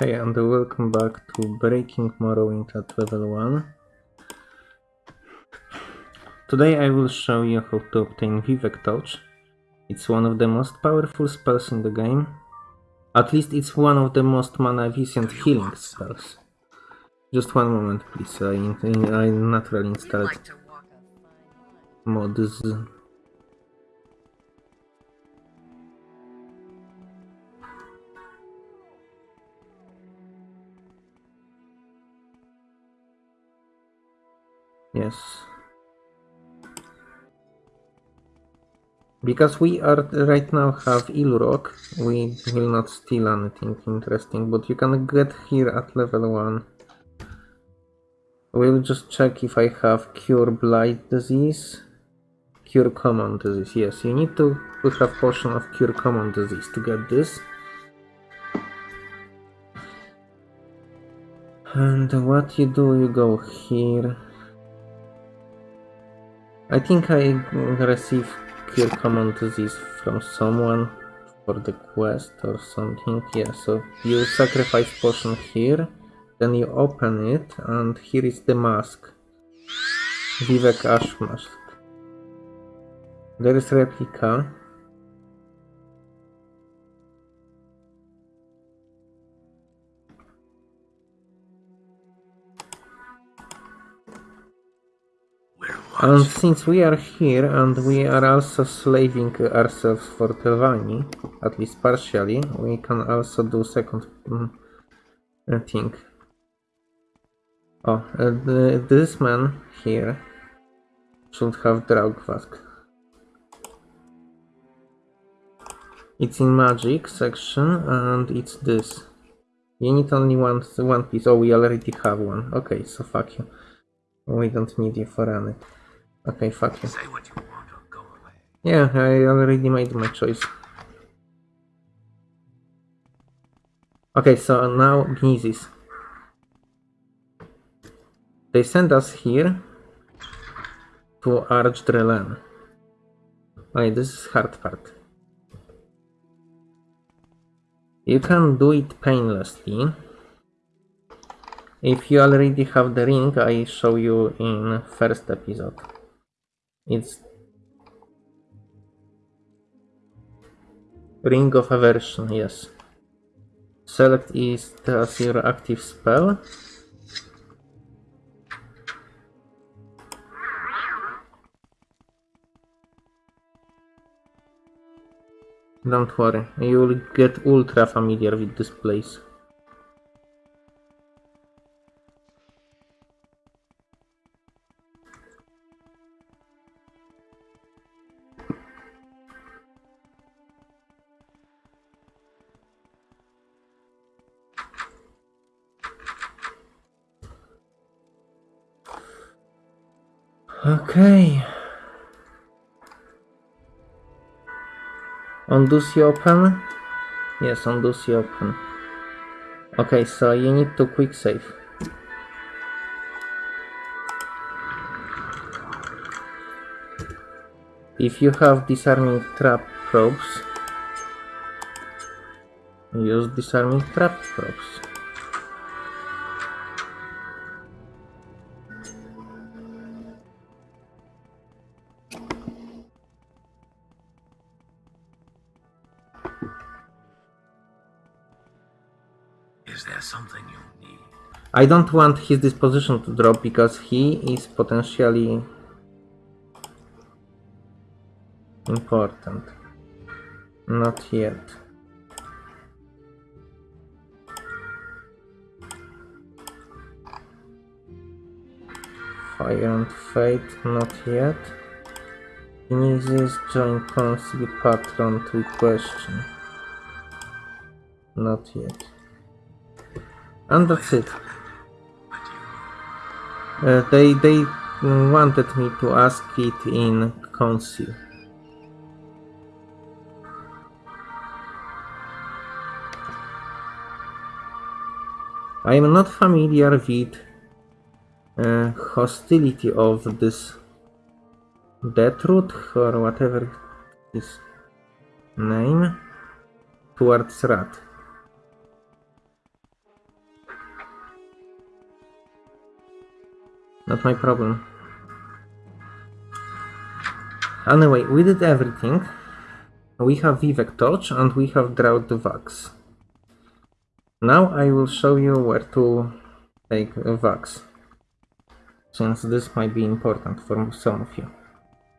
Hey, and welcome back to Breaking Morrowind at level 1. Today I will show you how to obtain Vivec Touch. It's one of the most powerful spells in the game. At least it's one of the most mana efficient healing spells. Just one moment please, I, I naturally installed like Yes. Because we are right now have Ilrock, we will not steal anything interesting, but you can get here at level 1. We'll just check if I have Cure Blight Disease. Cure Common Disease, yes, you need to We have potion of Cure Common Disease to get this. And what you do, you go here. I think I received Cure Common Disease from someone for the quest or something. Yeah, so you sacrifice potion here, then you open it, and here is the mask. Vivec Ash Mask. There is replica. And since we are here and we are also slaving ourselves for Telvanni, at least partially, we can also do second uh, thing. Oh, uh, the, this man here should have Draugvask. It's in magic section and it's this. You need only one, one piece. Oh, we already have one. Okay, so fuck you. We don't need you for any. Okay, fuck you. Say what you want or go away. Yeah, I already made my choice. Okay, so now Gnisis. They send us here to Arvs-Drelen. Wait, this is hard part. You can do it painlessly. If you already have the ring, I show you in first episode. It's Ring of Aversion, yes. Select is as your active spell. Don't worry, you will get ultra familiar with this place. Okay. Undo see open? Yes, undo see open. Okay, so you need to quick save. If you have disarming trap probes, use disarming trap probes. Is there something you need? I don't want his disposition to drop because he is potentially important. Not yet. Fire and Fate, not yet. Ignizis join council patron to question. Not yet. And that's it. Uh, they they wanted me to ask it in council. I am not familiar with uh, hostility of this death Deathroot or whatever his name towards Rat. Not my problem. Anyway, we did everything. We have Vivec Torch and we have Drought Vax. Now I will show you where to take Vax. Since this might be important for some of you.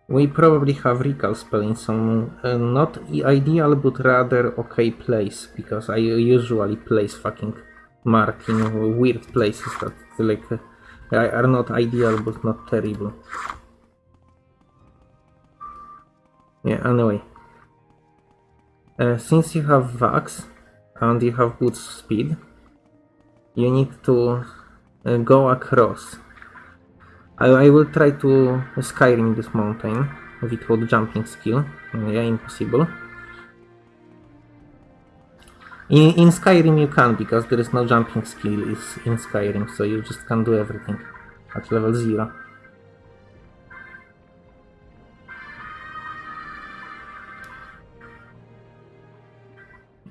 We probably have recall spell in some uh, not ideal but rather okay place because I usually place fucking mark in weird places that like are not ideal but not terrible. Yeah, anyway. Uh, since you have Vax and you have good speed, you need to uh, go across I, I will try to Skyrim this mountain with without jumping skill. Yeah, impossible. In, in Skyrim you can, because there is no jumping skill in Skyrim, so you just can do everything at level 0.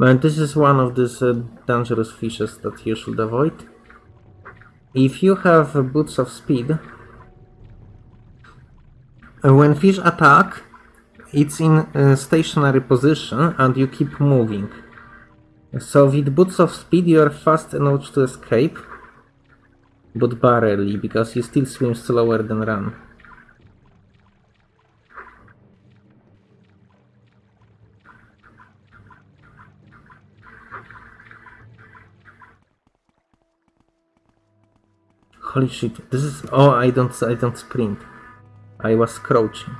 And this is one of these uh, dangerous fishes that you should avoid. If you have uh, boots of speed, uh, when fish attack, it's in a stationary position and you keep moving. So with boots of speed you are fast enough to escape, but barely, because you still swim slower than run. Holy shit, this is... Oh, I don't, I don't sprint. I was crouching.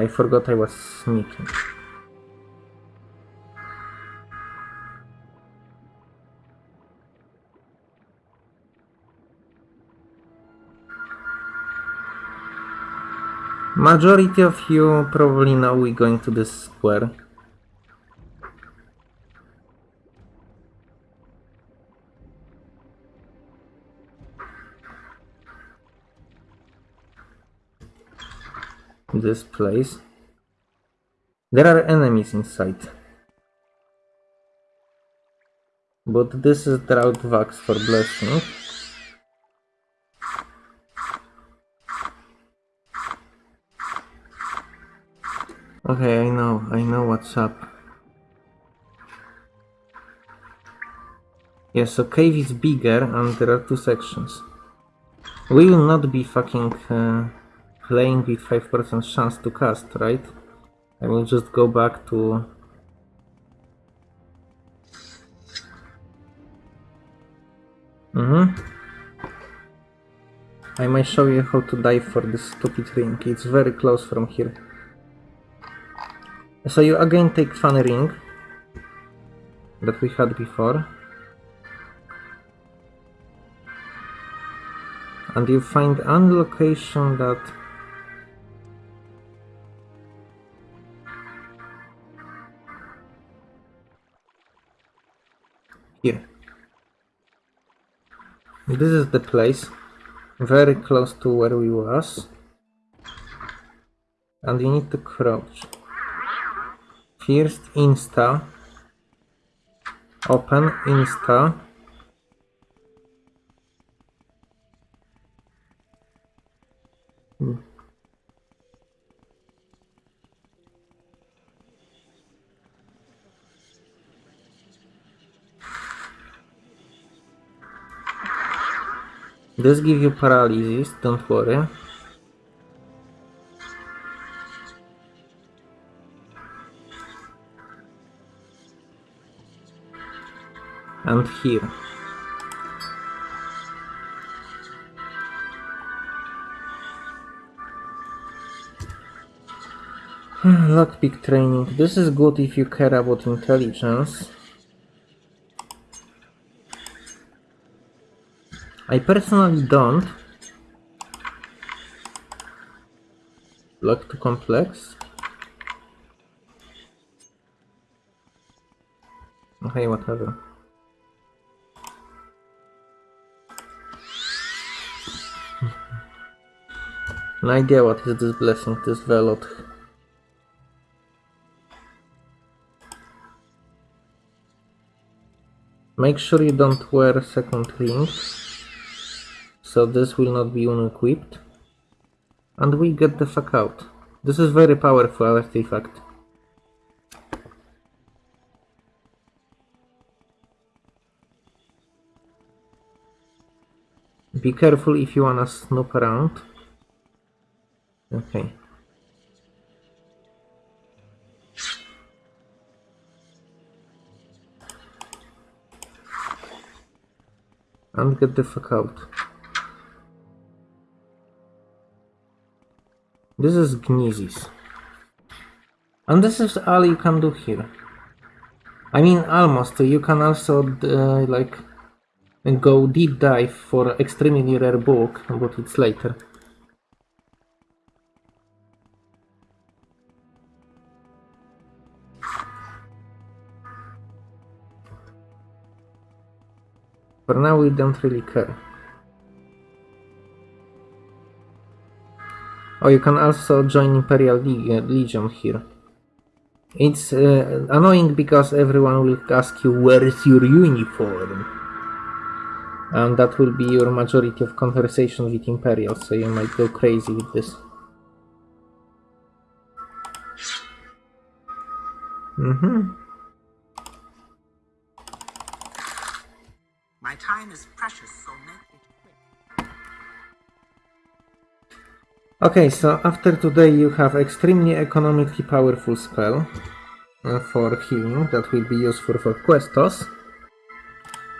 I forgot I was sneaking. Majority of you probably know we're going to this square. This place. There are enemies inside. But this is Drought Vax for blessing. Okay, I know, I know what's up. Yes, so cave is bigger and there are two sections. We will not be fucking uh, playing with 5% chance to cast, right? I will just go back to... Mm -hmm. I might show you how to dive for this stupid ring. It's very close from here. So you again take funny ring that we had before. And you find one location that Here. This is the place. Very close to where we was. And you need to crouch. First insta. Open insta. This give you paralysis, don't worry. And here. Hmm, lockpick training. This is good if you care about intelligence. I personally don't. Block too complex. Okay, whatever. no idea what is this blessing, this velot. Make sure you don't wear second ring. So this will not be unequipped. And we get the fuck out. This is very powerful artifact. Be careful if you wanna snoop around. Okay. And get the fuck out. This is Gnisis. And this is all you can do here. I mean, almost. You can also, uh, like, go deep dive for extremely rare book, but it's later. For now, we don't really care. Oh, you can also join Imperial Leg- Legion here. It's uh, annoying because everyone will ask you where is your uniform, and that will be your majority of conversation with Imperial, so you might go crazy with this. Mm-hmm. My time is precious, so make it Okay, so after today you have extremely economically powerful spell uh, for healing that will be useful for Questos.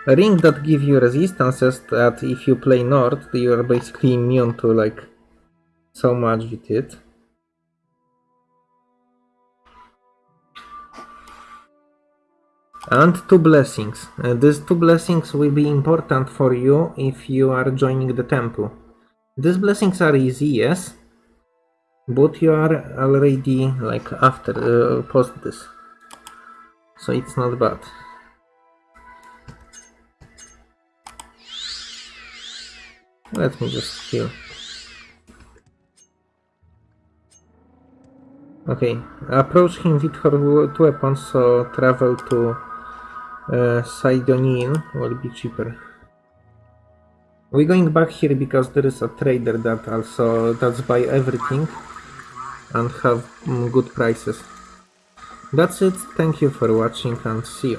A ring that give you resistances that if you play North you are basically immune to like so much with it. And two blessings. Uh, these two blessings will be important for you if you are joining the temple. These blessings are easy, yes, but you are already like after uh, post this, so it's not bad. Let me just heal. Okay, approach him with her weapons, so travel to uh, Seyda Neen will be cheaper. We're going back here because there is a trader that also does buy everything and have mm, good prices. That's it, thank you for watching and see you.